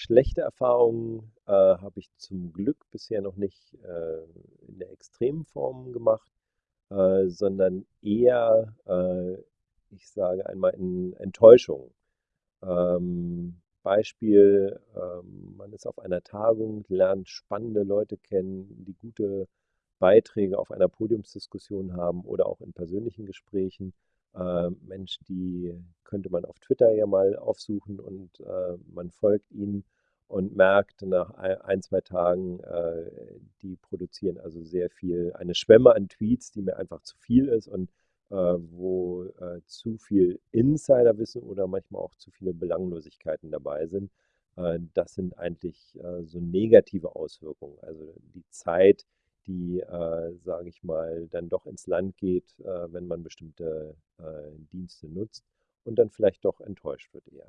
Schlechte Erfahrungen, äh, habe ich zum Glück bisher noch nicht, äh, in der extremen Form gemacht, äh, sondern eher, äh, ich sage einmal in Enttäuschung. Ähm, Beispiel, ähm, man ist auf einer Tagung, lernt spannende Leute kennen, die gute Beiträge auf einer Podiumsdiskussion haben oder auch in persönlichen Gesprächen. Äh, Mensch, die könnte man auf Twitter ja mal aufsuchen und äh, man folgt ihnen und merkt nach ein, zwei Tagen, äh, die produzieren also sehr viel, eine Schwemme an Tweets, die mir einfach zu viel ist und äh, wo äh, zu viel Insiderwissen oder manchmal auch zu viele Belanglosigkeiten dabei sind. Äh, das sind eigentlich äh, so negative Auswirkungen. Also die Zeit, die, äh, sage ich mal, dann doch ins Land geht, äh, wenn man bestimmte Dienste nutzt und dann vielleicht doch enttäuscht wird eher.